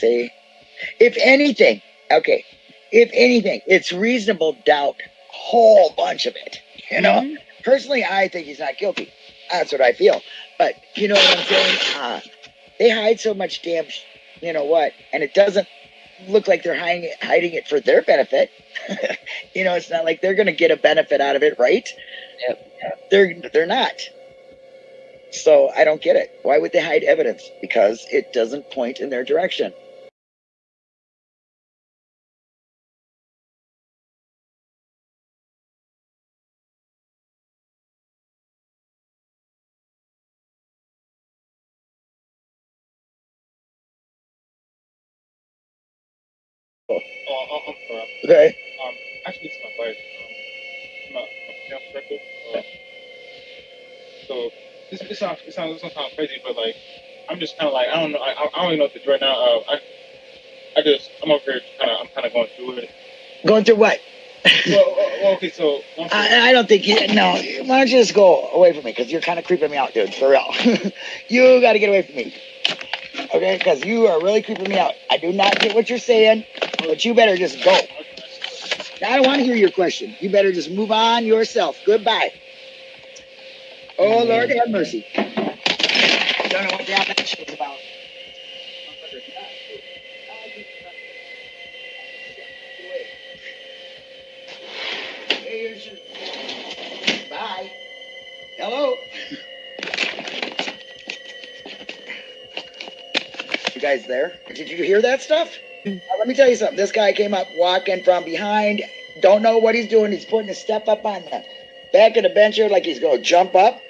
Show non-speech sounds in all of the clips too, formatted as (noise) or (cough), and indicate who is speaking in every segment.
Speaker 1: say, if anything, okay, if anything, it's reasonable doubt, whole bunch of it. You know, mm-hmm. personally, I think he's not guilty. That's what I feel. But you know what I'm saying? Uh, they hide so much damn, you know what? And it doesn't look like they're hiding it, hiding it for their benefit. (laughs) you know, it's not like they're going to get a benefit out of it, right? Yep. They're they're not. So I don't get it. Why would they hide evidence? Because it doesn't point in their direction.
Speaker 2: Oh, I'm sorry.
Speaker 1: Okay.
Speaker 2: Um, actually, it's my wife. Um, I'm a, I'm a. Uh, so this, this sounds it sounds, crazy, but like I'm just kind of like I don't know I, I don't even know what to do right now. Uh, I I just I'm over here kind of I'm kind of going through it.
Speaker 1: Going through what?
Speaker 2: well, well, okay, so
Speaker 1: I, I, don't think you. No, why don't you just go away from me? Because you're kind of creeping me out, dude. For real, (laughs) you got to get away from me. Okay, because you are really creeping me out. I do not get what you're saying, but you better just go. I don't want to hear your question. You better just move on yourself. Goodbye. Oh, Lord have mercy. Don't know what the shit was about. Bye. Hello. You guys there? Did you hear that stuff? Let me tell you something. This guy came up walking from behind. Don't know what he's doing. He's putting a step up on the back of the bench here like he's going to jump up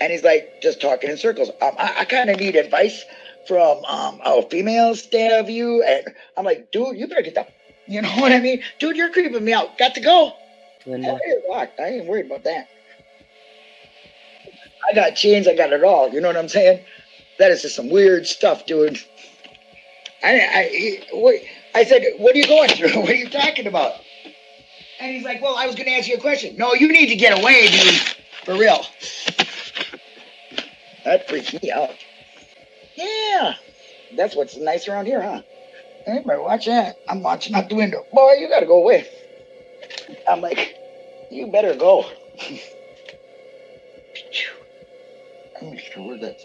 Speaker 1: and he's like just talking in circles. Um, I, I kind of need advice from um, a female stand of view, and I'm like, dude, you better get the, you know (laughs) what I mean, dude, you're creeping me out. Got to go. Linda. I ain't worried about that. I got chains, I got it all. You know what I'm saying? That is just some weird stuff, dude. I, I, what, I said, what are you going through? (laughs) What are you talking about? And he's like, well, I was going to ask you a question. No, you need to get away, dude. For real. That freaked me out. Yeah, that's what's nice around here, huh? Better watch that. I'm watching out the window. Boy, you gotta go away. I'm like, you better go. (laughs) I'm sure that.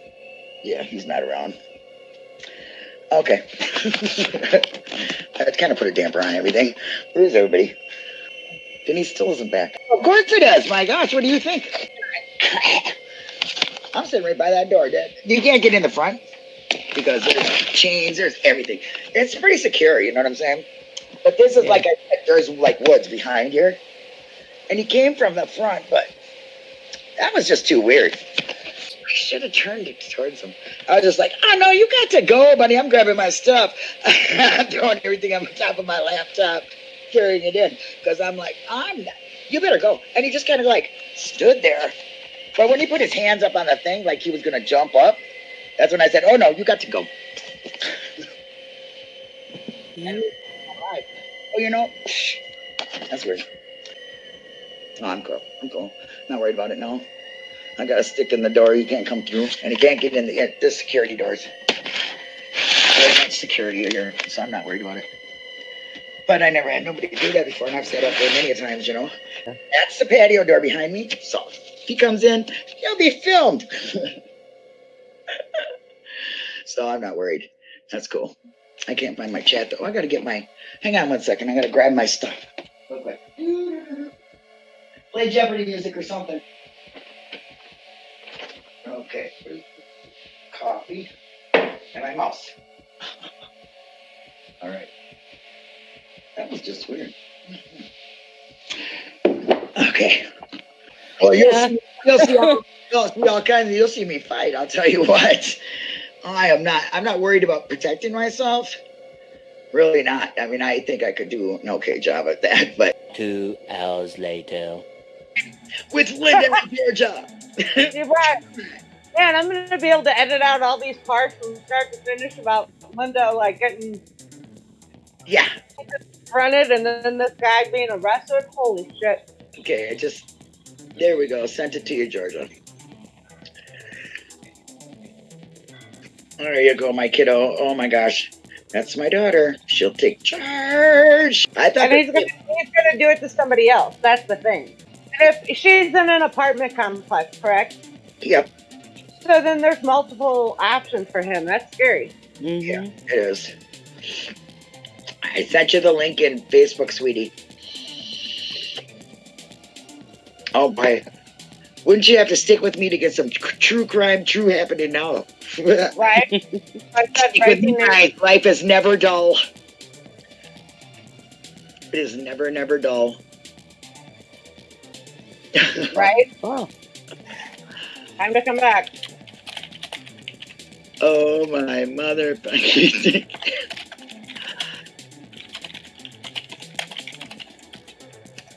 Speaker 1: Yeah, he's not around. Okay. (laughs) that kind of put a damper on everything. Where is everybody? Denise still isn't back. Of course it is. My gosh, what do you think? I'm sitting right by that door. Dad. You can't get in the front because there's chains, there's everything. It's pretty secure, you know what I'm saying? But this is yeah. like a, there's like woods behind here, and he came from the front, but that was just too weird. Should have turned it towards him. I was just like, oh no, you got to go, buddy. I'm grabbing my stuff. (laughs) I'm throwing everything on top of my laptop, carrying it in, because I'm like, I'm not. You better go. And he just kind of like stood there but when he put his hands up on the thing, like he was going to jump up, that's when I said, oh no, you got to go. (laughs) and, oh, you know, that's weird. No, I'm cool. I'm cool. Not worried about it, no. I got a stick in the door. You can't come through. And he can't get in the, the security doors. Very much security here, so I'm not worried about it. But I never had nobody do that before, and I've sat up there many times, you know. That's the patio door behind me. So he comes in, he'll be filmed. (laughs) so I'm not worried. That's cool. I can't find my chat though. I gotta get my. Hang on one second. I gotta grab my stuff. Real quick. Play Jeopardy music or something. Coffee and my mouse. (laughs) All right. That was just weird. (laughs) Okay. Well, you'll, yeah. see, you'll, see all, you'll see all kinds. Of, you'll see me fight. I'll tell you (laughs) what. I am not. I'm not worried about protecting myself. Really not. I mean, I think I could do an okay job at that. But
Speaker 3: two hours later,
Speaker 1: with Linda Georgia. You're
Speaker 4: right. Man, I'm gonna be able to edit out all these parts from start to finish about Linda like getting
Speaker 1: yeah
Speaker 4: fronted and then this guy being arrested. Holy shit.
Speaker 1: Okay, I just there we go. Sent it to you, Georgia. There you go, my kiddo. Oh my gosh. That's my daughter. She'll take charge. I thought
Speaker 4: And he's gonna he's gonna do it to somebody else. That's the thing. And if she's in an apartment complex, correct?
Speaker 1: Yep,
Speaker 4: So then there's multiple options for him. That's scary. Mm-hmm.
Speaker 1: Yeah. it is. I sent you the link in Facebook, sweetie. Oh my! Wouldn't you have to stick with me to get some true crime, true happening now? (laughs)
Speaker 4: Right?
Speaker 1: Stick with me,
Speaker 4: breaking news.
Speaker 1: guys. Life is never dull. It is never, never dull. (laughs)
Speaker 4: right?
Speaker 3: Oh,
Speaker 4: Time to come back.
Speaker 1: Oh my mother. (laughs)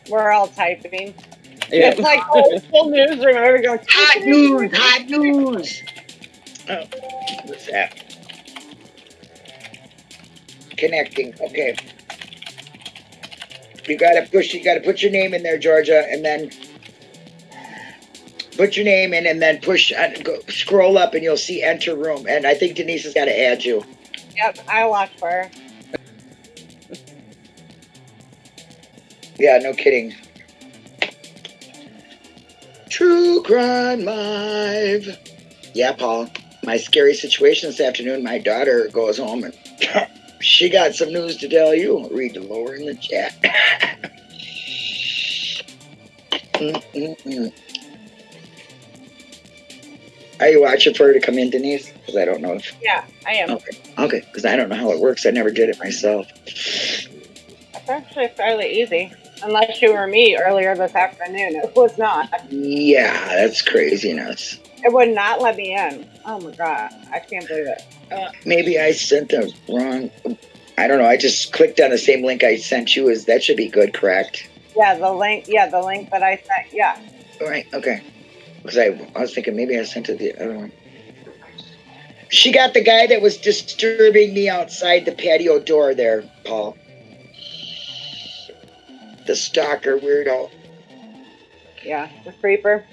Speaker 4: We're all typing.
Speaker 5: Yeah.
Speaker 4: It's like old school newsroom. Everybody goes,
Speaker 1: hot news, hot news. Oh, what's that? Connecting. Okay. You gotta push. You gotta put your name in there, Georgia, and then put your name in, and then push. Uh, go, scroll up, and you'll see enter room. And I think Denise has got to add you.
Speaker 4: Yep, I watch for her. (laughs)
Speaker 1: Yeah, no kidding. True Crime Live. Yeah, Paul. My scary situation this afternoon. My daughter goes home and (laughs) she got some news to tell you. Read the lower in the chat. Mm-mm-mm. (laughs) Are you watching for her to come in, Denise? Because I don't know if.
Speaker 4: Yeah, I am.
Speaker 1: Okay, okay. Because I don't know how it works. I never did it myself.
Speaker 4: It's actually fairly easy. Unless you were me earlier this afternoon. It was not.
Speaker 1: Yeah, that's craziness.
Speaker 4: It would not let me in. Oh my god. I can't believe it.
Speaker 1: Uh, maybe I sent the wrong. I don't know. I just clicked on the same link I sent you. Is that should be good, correct?
Speaker 4: Yeah, the link yeah, the link that I sent yeah.
Speaker 1: All right. Okay. Because I, I was thinking maybe I sent it the other one. She got the guy that was disturbing me outside the patio door there, Paul. The stalker weirdo.
Speaker 4: Yeah. The creeper.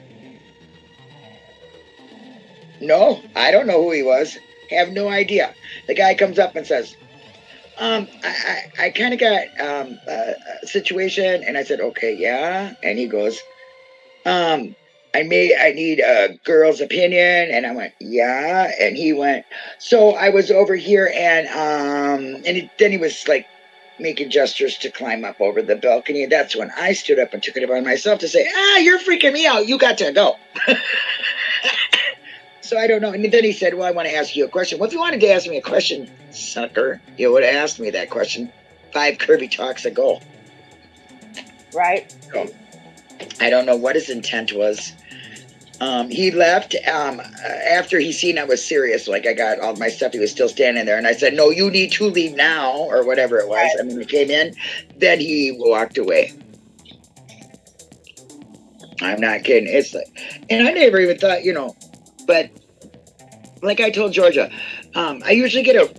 Speaker 1: No, I don't know who he was. Have no idea. The guy comes up and says, um, I, I, I kind of got um, a, a situation. And I said, okay, yeah. And he goes, um, I may, I need a girl's opinion. And I went, yeah. And he went, so I was over here and, um, and he, then he was like making gestures to climb up over the balcony. And that's when I stood up and took it upon myself to say, ah, you're freaking me out. You got to go. (laughs) So I don't know. And then he said, Well, I want to ask you a question. Well, if you wanted to ask me a question, sucker, you would have asked me that question five Kirby talks ago.
Speaker 4: Right?
Speaker 1: I don't know what his intent was. Um, he left um, after he seen I was serious. Like I got all my stuff. He was still standing there, and I said, "No, you need to leave now," or whatever it was. I mean, he came in. Then he walked away. I'm not kidding. It's like, and I never even thought, you know, but like I told Georgia, um, I usually get a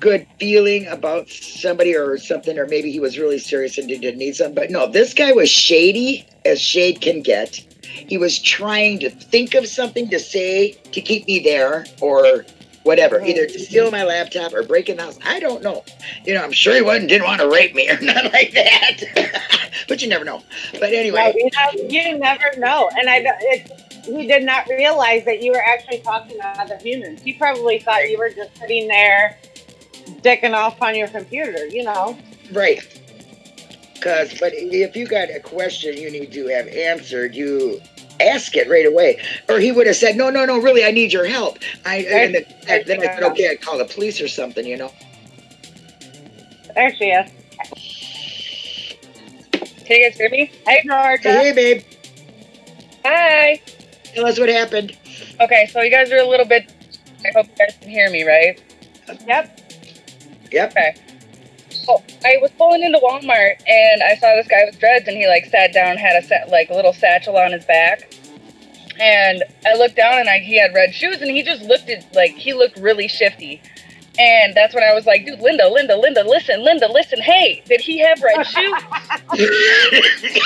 Speaker 1: good feeling about somebody or something, or maybe he was really serious and didn't need something. But no, this guy was shady as shade can get. He was trying to think of something to say to keep me there, or whatever, either to steal my laptop or break in the house. I don't know. You know, I'm sure he wasn't didn't want to rape me or (laughs) nothing like that. (laughs) but you never know. But anyway,
Speaker 4: you, know, you never know. And I it, he did not realize that you were actually talking to other humans. He probably thought you were just sitting there dicking off on your computer, you know.
Speaker 1: Right. Cause, but if you got a question you need to have answered, you ask it right away. Or he would have said, "No, no, no, really, I need your help." I and then, then I said, "Okay, I'd call the police or something," you know.
Speaker 4: Actually, yes.
Speaker 6: Can you guys hear me?
Speaker 4: Hey, Georgia.
Speaker 1: Hey, babe,
Speaker 6: Hi.
Speaker 1: tell us what happened.
Speaker 6: Okay, so you guys are a little bit. I hope you guys can hear me, right?
Speaker 4: Yep.
Speaker 1: Yep.
Speaker 6: Okay. So I was pulling into Walmart and I saw this guy with dreads and he like sat down, had a set like little satchel on his back, and I looked down and I, he had red shoes and he just looked at like he looked really shifty. And that's when I was like, dude, Linda, Linda, Linda, listen, Linda, listen. Hey, did he have red shoes? (laughs)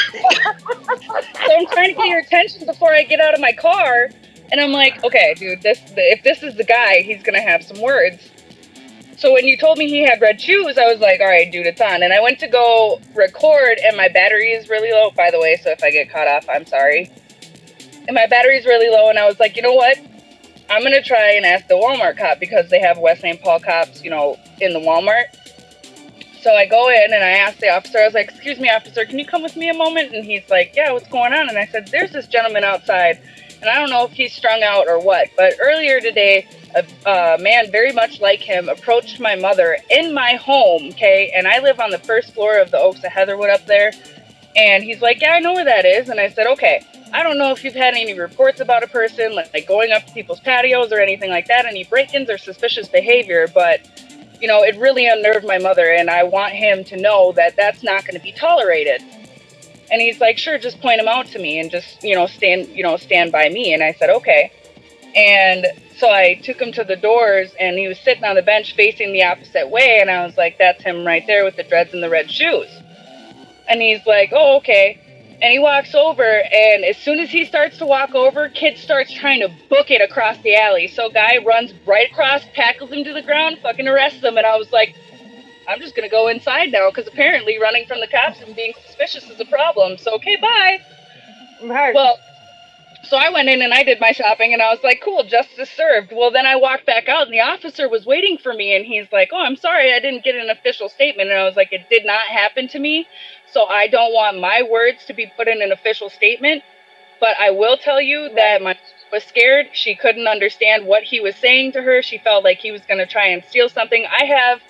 Speaker 6: So I'm trying to get your attention before I get out of my car. And I'm like, okay, dude, this if this is the guy, he's gonna have some words. So when you told me he had red shoes, I was like, all right, dude, it's on. And I went to go record, and my battery is really low, by the way. So if I get caught off, I'm sorry. And my battery is really low, and I was like, you know what? I'm gonna try and ask the Walmart cop because they have West St. Paul cops, you know, in the Walmart. So I go in and I ask the officer, I was like, excuse me, officer, can you come with me a moment? And he's like, yeah, what's going on? And I said, there's this gentleman outside, and I don't know if he's strung out or what, but earlier today, a, a man very much like him approached my mother in my home, okay? And I live on the first floor of the Oaks of Heatherwood up there. And he's like, yeah, I know where that is. And I said, okay, I don't know if you've had any reports about a person like, like going up to people's patios or anything like that, any break-ins or suspicious behavior, but you know, it really unnerved my mother, and I want him to know that that's not going to be tolerated. And he's like, sure, just point him out to me and just, you know, stand, you know, stand by me. And I said, okay. And so I took him to the doors, and he was sitting on the bench facing the opposite way, and I was like, that's him right there with the dreads and the red shoes. And he's like, oh, okay. And he walks over, and as soon as he starts to walk over, kid starts trying to book it across the alley. So guy runs right across, tackles him to the ground, fucking arrests him. And I was like, I'm just gonna go inside now because apparently running from the cops and being suspicious is a problem. So okay, bye.
Speaker 4: Right.
Speaker 6: Well, so I went in and I did my shopping and I was like, cool, justice served. Well, then I walked back out and the officer was waiting for me and he's like, oh, I'm sorry, I didn't get an official statement. And I was like, it did not happen to me. So I don't want my words to be put in an official statement. But I will tell you that my was scared. She couldn't understand what he was saying to her. She felt like he was going to try and steal something. I have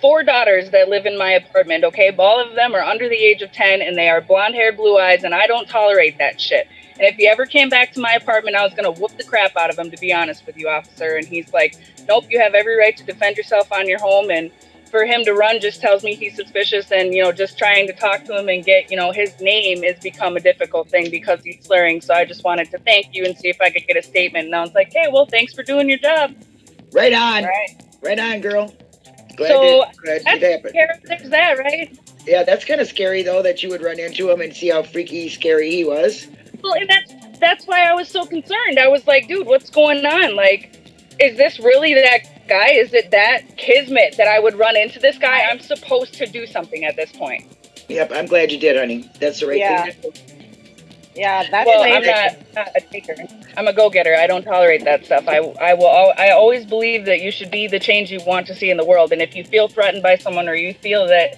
Speaker 6: four daughters that live in my apartment, okay? All of them are under the age of 10 and they are blonde hair, blue eyes, and I don't tolerate that shit. And if he ever came back to my apartment, I was going to whoop the crap out of him, to be honest with you, officer. And he's like, nope, you have every right to defend yourself on your home. And for him to run just tells me he's suspicious. And, you know, just trying to talk to him and get, you know, his name has become a difficult thing because he's slurring. So I just wanted to thank you and see if I could get a statement. And I was like, hey, well, thanks for doing your job.
Speaker 1: Right on.
Speaker 6: Right.
Speaker 1: Right on, girl. Glad,
Speaker 6: So,
Speaker 1: glad
Speaker 6: That's
Speaker 1: it happened.
Speaker 6: scary. There's that, right?
Speaker 1: Yeah, that's kind of scary though that you would run into him and see how freaky scary he was.
Speaker 6: Well, and that's that's why I was so concerned. I was like, dude, what's going on? Like, is this really that guy? Is it that kismet that I would run into this guy? I'm supposed to do something at this point.
Speaker 1: Yep, I'm glad you did, honey. That's the right
Speaker 4: Yeah.
Speaker 1: thing. To do.
Speaker 4: yeah, that's
Speaker 6: well,
Speaker 4: amazing.
Speaker 6: I'm not, not a taker. I'm a go-getter. I don't tolerate that stuff. I, I will. I always believe that you should be the change you want to see in the world. And if you feel threatened by someone or you feel that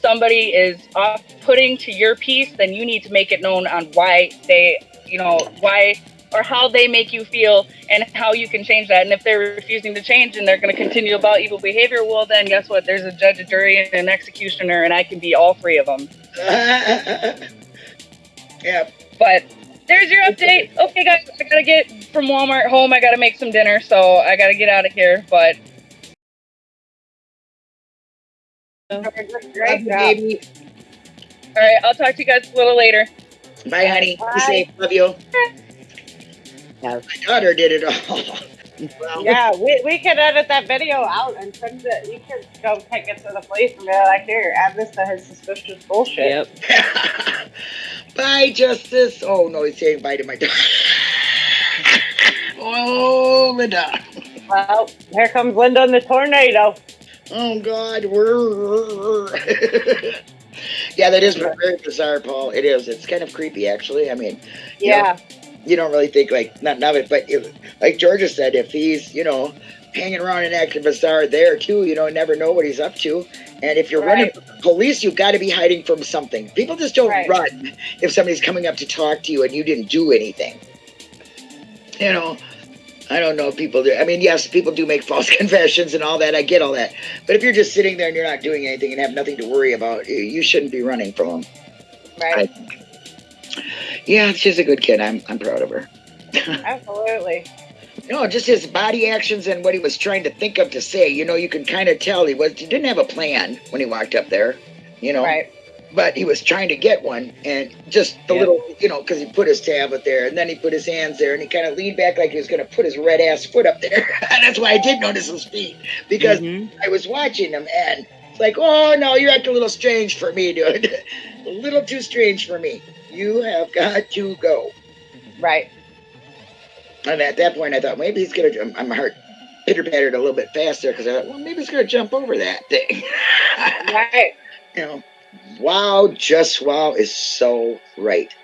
Speaker 6: somebody is off-putting to your peace, then you need to make it known on why they, you know, why or how they make you feel and how you can change that. And if they're refusing to change and they're going to continue about evil behavior, well, then guess what? There's a judge, a jury, and an executioner, and I can be all three of them. (laughs)
Speaker 1: yeah,
Speaker 6: But there's your update. Okay, guys, I gotta get from Walmart home. I gotta make some dinner, so I gotta get out of here. But
Speaker 4: Great job.
Speaker 1: baby.
Speaker 6: all right, I'll talk to you guys a little later.
Speaker 1: Bye, honey.
Speaker 4: Bye.
Speaker 1: Be safe. Love you. My daughter did it all. (laughs) Well,
Speaker 4: Yeah, we, we could edit that video out and send it. You can go take it to the police and be like, here, add this to his suspicious bullshit.
Speaker 3: Yep. (laughs)
Speaker 1: Bye, Justice. Oh, no, he's saying bye to my dog. (laughs) oh, Linda.
Speaker 4: Well, here comes Linda in the tornado.
Speaker 1: Oh, God. (laughs) Yeah, that is very bizarre, Paul. It is. It's kind of creepy, actually. I mean,
Speaker 4: Yeah.
Speaker 1: You don't really think like nothing of it, but if, like Georgia said, if he's you know hanging around and active bizarre there too, you know, never know what he's up to. And if you're running from police, you've got to be hiding from something. People just don't
Speaker 4: Right.
Speaker 1: run if somebody's coming up to talk to you and you didn't do anything. You know, I don't know if people do. I mean, yes, people do make (laughs) false confessions and all that. I get all that. But if you're just sitting there and you're not doing anything and have nothing to worry about, you- you shouldn't be running from them.
Speaker 4: Right.
Speaker 1: Yeah, she's a good kid. I'm I'm proud of her. (laughs)
Speaker 4: Absolutely.
Speaker 1: No, just his body actions and what he was trying to think of to say. You know, you can kind of tell he was he didn't have a plan when he walked up there. You know,
Speaker 4: Right.
Speaker 1: but he was trying to get one, and just the
Speaker 3: Yeah.
Speaker 1: little, you know, because he put his tablet there, and then he put his hands there, and he kind of leaned back like he was going to put his red ass foot up there. (laughs) That's why I did notice his feet because
Speaker 3: Mhm.
Speaker 1: I was watching him, and it's like, oh no, you're acting a little strange for me, dude. (laughs) a little too strange for me. You have got to go.
Speaker 4: Right.
Speaker 1: And at that point, I thought maybe he's gonna. um, My heart pitter pattered a little bit faster because I thought, well, maybe he's gonna jump over that thing. (laughs)
Speaker 4: Right.
Speaker 1: you know, wow, just wow is so right.